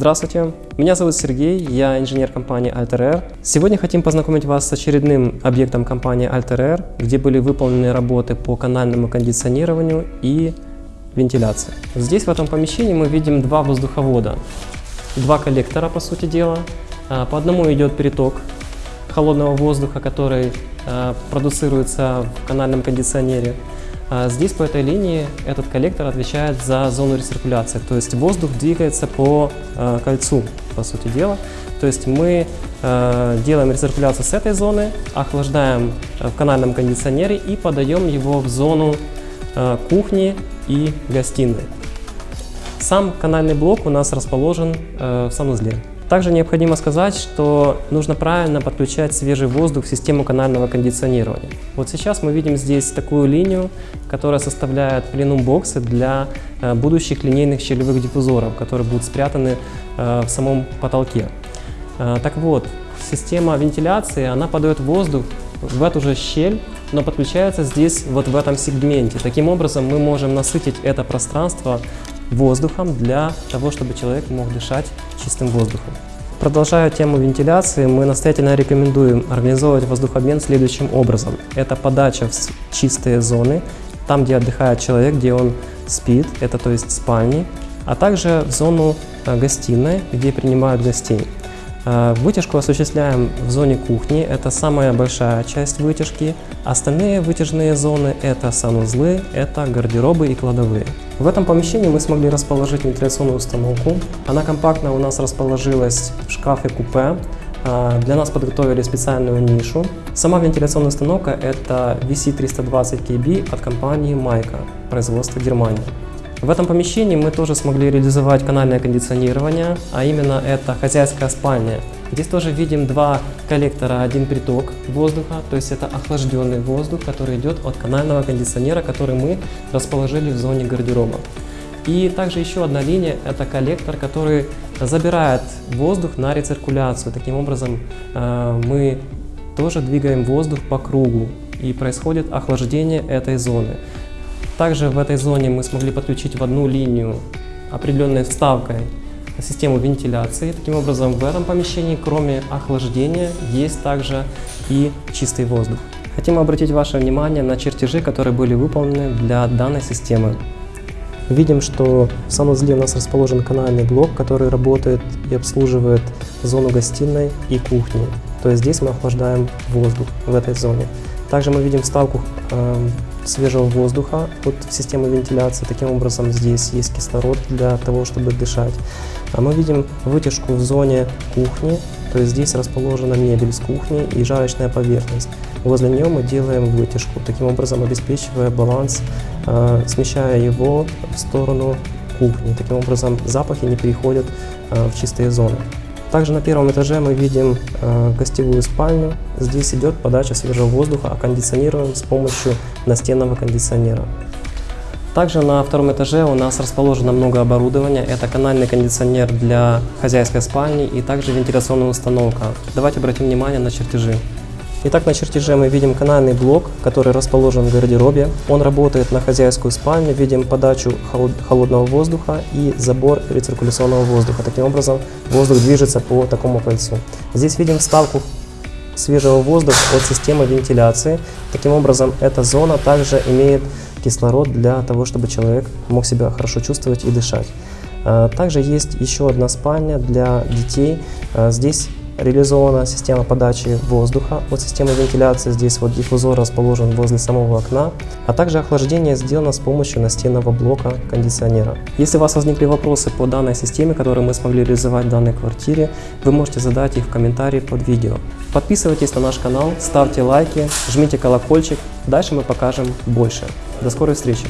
Здравствуйте, меня зовут Сергей, я инженер компании Alter Сегодня хотим познакомить вас с очередным объектом компании Alter где были выполнены работы по канальному кондиционированию и вентиляции. Здесь в этом помещении мы видим два воздуховода, два коллектора по сути дела. А, по одному идет переток холодного воздуха, который а, продуцируется в канальном кондиционере. А здесь по этой линии этот коллектор отвечает за зону рециркуляции, то есть воздух двигается по э, кольцу, по сути дела. То есть мы э, делаем рециркуляцию с этой зоны, охлаждаем в канальном кондиционере и подаем его в зону кухни и гостиной. Сам канальный блок у нас расположен в санузле. Также необходимо сказать, что нужно правильно подключать свежий воздух в систему канального кондиционирования. Вот сейчас мы видим здесь такую линию, которая составляет пленум-боксы для э, будущих линейных щелевых диффузоров, которые будут спрятаны э, в самом потолке. Э, так вот, система вентиляции, она подает воздух в эту же щель, но подключается здесь вот в этом сегменте. Таким образом мы можем насытить это пространство воздухом для того, чтобы человек мог дышать чистым воздухом. Продолжая тему вентиляции, мы настоятельно рекомендуем организовывать воздухообмен следующим образом. Это подача в чистые зоны, там, где отдыхает человек, где он спит, это то есть спальни, а также в зону э, гостиной, где принимают гостей. Э, вытяжку осуществляем в зоне кухни, это самая большая часть вытяжки. Остальные вытяжные зоны – это санузлы, это гардеробы и кладовые. В этом помещении мы смогли расположить вентиляционную установку. Она компактно у нас расположилась в шкафе-купе. Э, для нас подготовили специальную нишу. Сама вентиляционная установка – это VC320KB от компании Майка, производства Германии. В этом помещении мы тоже смогли реализовать канальное кондиционирование, а именно это хозяйская спальня. Здесь тоже видим два коллектора, один приток воздуха, то есть это охлажденный воздух, который идет от канального кондиционера, который мы расположили в зоне гардероба. И также еще одна линия – это коллектор, который забирает воздух на рециркуляцию. Таким образом, э, мы тоже двигаем воздух по кругу и происходит охлаждение этой зоны. Также в этой зоне мы смогли подключить в одну линию определенной вставкой систему вентиляции. Таким образом, в этом помещении, кроме охлаждения, есть также и чистый воздух. Хотим обратить ваше внимание на чертежи, которые были выполнены для данной системы. Видим, что в санузле у нас расположен канальный блок, который работает и обслуживает зону гостиной и кухни. То есть здесь мы охлаждаем воздух в этой зоне. Также мы видим вставку э, свежего воздуха от системы вентиляции. Таким образом, здесь есть кислород для того, чтобы дышать. А мы видим вытяжку в зоне кухни, то есть здесь расположена мебель с кухни и жарочная поверхность. Возле нее мы делаем вытяжку, таким образом обеспечивая баланс, э, смещая его в сторону кухни. Таким образом запахи не переходят э, в чистые зоны. Также на первом этаже мы видим э, гостевую спальню. Здесь идет подача свежего воздуха, а кондиционируем с помощью настенного кондиционера. Также на втором этаже у нас расположено много оборудования. Это канальный кондиционер для хозяйской спальни и также вентиляционная установка. Давайте обратим внимание на чертежи. Итак, на чертеже мы видим канальный блок, который расположен в гардеробе. Он работает на хозяйскую спальню, видим подачу холодного воздуха и забор рециркуляционного воздуха. Таким образом, воздух движется по такому кольцу. Здесь видим вставку свежего воздуха от системы вентиляции. Таким образом, эта зона также имеет кислород для того, чтобы человек мог себя хорошо чувствовать и дышать. А, также есть еще одна спальня для детей. А, здесь реализована система подачи воздуха от системы вентиляции. Здесь вот диффузор расположен возле самого окна, а также охлаждение сделано с помощью настенного блока кондиционера. Если у вас возникли вопросы по данной системе, которую мы смогли реализовать в данной квартире, вы можете задать их в комментарии под видео. Подписывайтесь на наш канал, ставьте лайки, жмите колокольчик, дальше мы покажем больше. До скорой встречи!